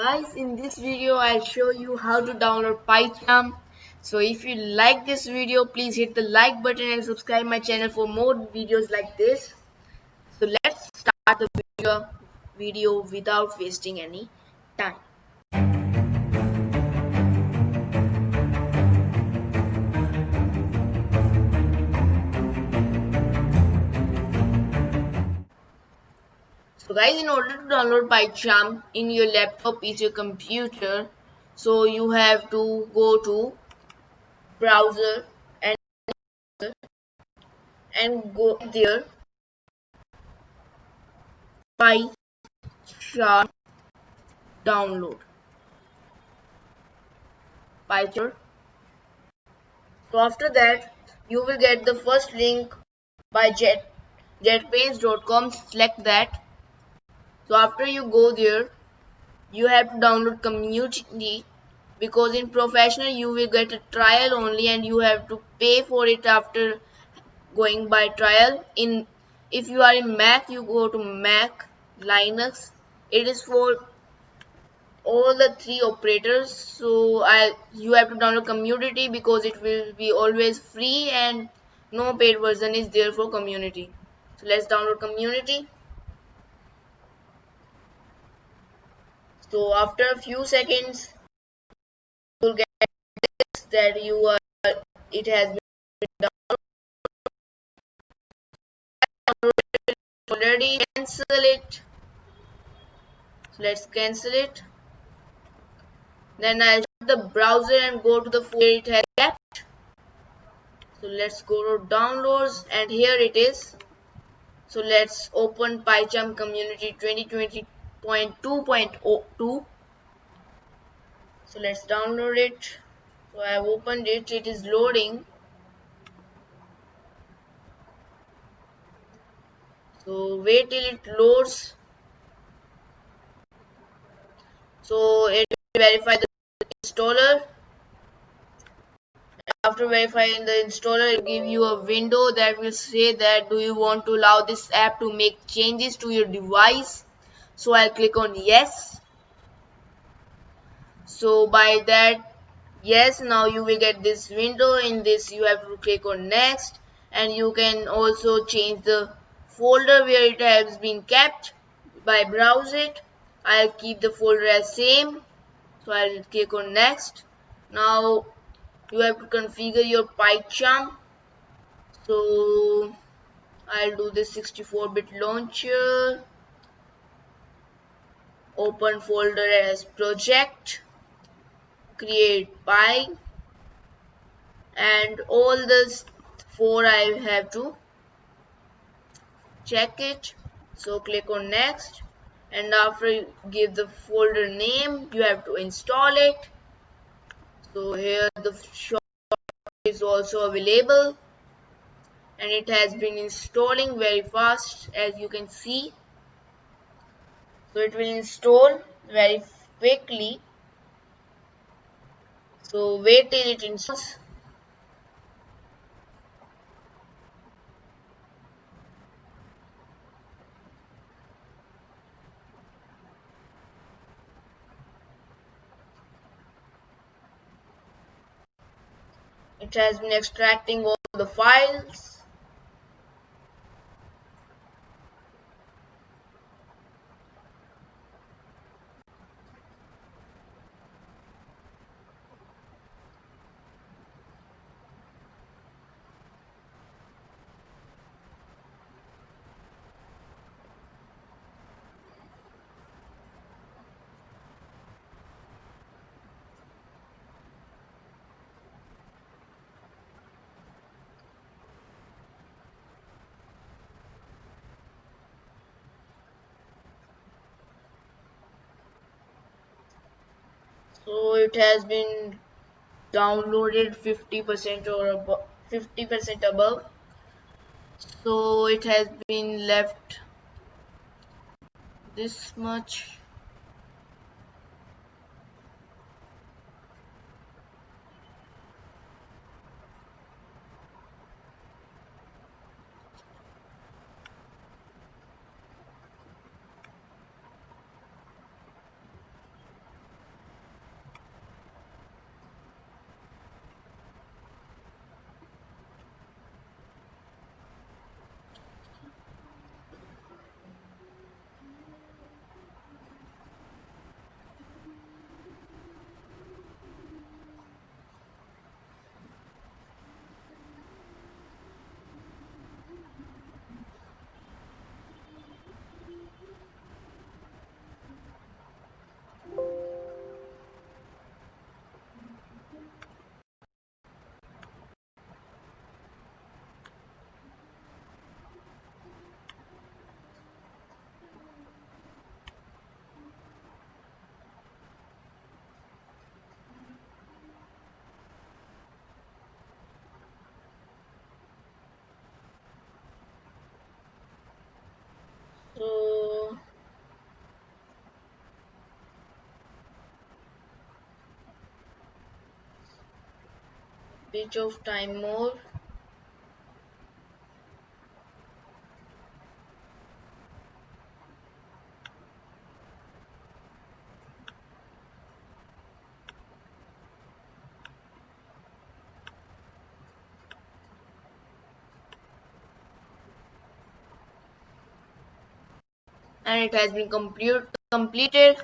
guys in this video I'll show you how to download PyCharm. So if you like this video please hit the like button and subscribe my channel for more videos like this. So let's start the video, video without wasting any time so guys in order to download PyCharm in your laptop is your computer so you have to go to browser and and go there. PyCharm download. PyCharm so after that you will get the first link by jet select that so after you go there you have to download community because in professional you will get a trial only and you have to pay for it after going by trial. In if you are in mac you go to mac linux. It is for all the three operators. So i you have to download community because it will be always free and no paid version is there for community. So let's download community so after a few seconds you will get this that you are it has been downloaded. Already cancel it. So let's cancel it. Then I'll shut the browser and go to the folder it has kept so let's go to downloads and here it is. So let's open PyCharm community 2020 0.2.02 so let's download it. So I have opened it. It is loading. So wait till it loads. So it will verify the installer. After verifying the installer it will give you a window that will say that do you want to allow this app to make changes to your device so I'll click on yes. So by that yes now you will get this window. In this you have to click on next. And you can also change the folder where it has been kept by browse it. I'll keep the folder as same. So I'll click on next. Now you have to configure your PyCharm. So I'll do this 64-bit launcher open folder as project create py and all this four I have to check it. So click on next. And after you give the folder name you have to install it. So here the short is also available. And it has been installing very fast as you can see so it will install very quickly. So wait till it installs. It has been extracting all the files so it has been downloaded 50% or above 50% above. So it has been left this much bit of time more. And it has been complete, completed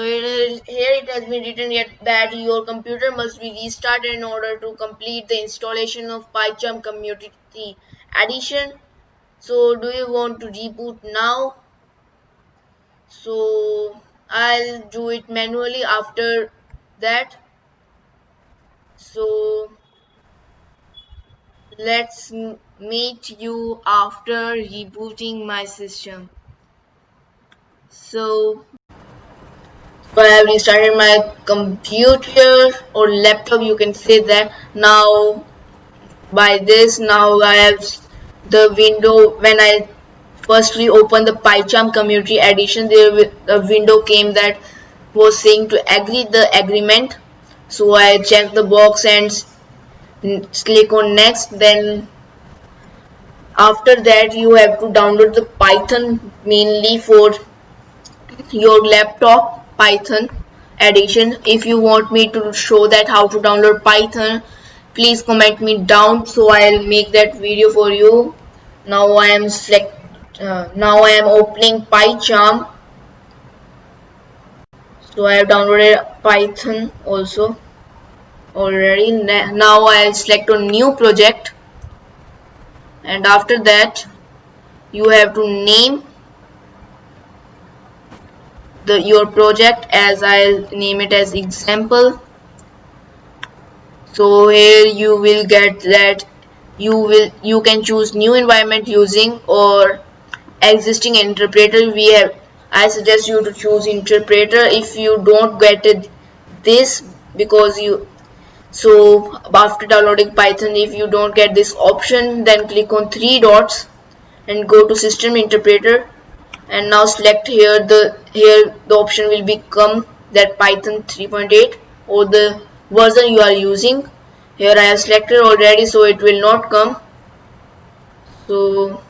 so here it has been written yet that your computer must be restarted in order to complete the installation of PyCharm Community Edition. So do you want to reboot now? So I'll do it manually after that. So let's meet you after rebooting my system. So I have restarted my computer or laptop you can say that. Now by this now I have the window when I firstly opened the PyCharm community edition there a window came that was saying to agree the agreement. So I checked the box and click on next. Then after that you have to download the python mainly for your laptop python edition if you want me to show that how to download python please comment me down so i'll make that video for you. Now i am select uh, now i am opening pycharm. So i have downloaded python also already. Now I'll select on new project. And after that you have to name the your project as I'll name it as example. So here you will get that you will you can choose new environment using or existing interpreter. We have I suggest you to choose interpreter if you don't get it this because you so after downloading python if you don't get this option then click on three dots and go to system interpreter and now select here the here the option will become that python 3.8 or the version you are using. Here i have selected already so it will not come. So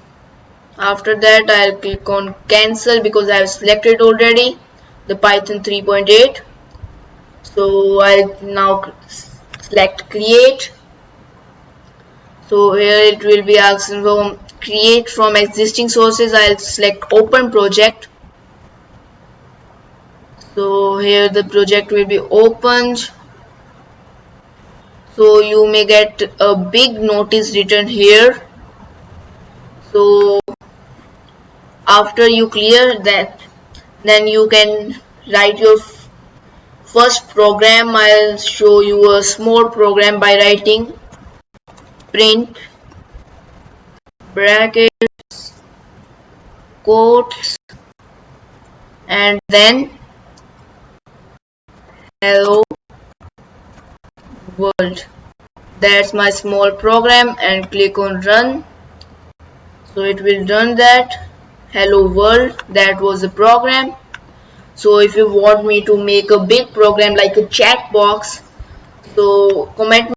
after that i'll click on cancel because i have selected already the python 3.8 so i'll now select create so here it will be asking for create from existing sources I'll select open project. So here the project will be opened. So you may get a big notice written here. So after you clear that then you can write your first program. I'll show you a small program by writing print brackets quotes and then hello world. That's my small program and click on run. So it will run that hello world. That was the program. So if you want me to make a big program like a chat box so comment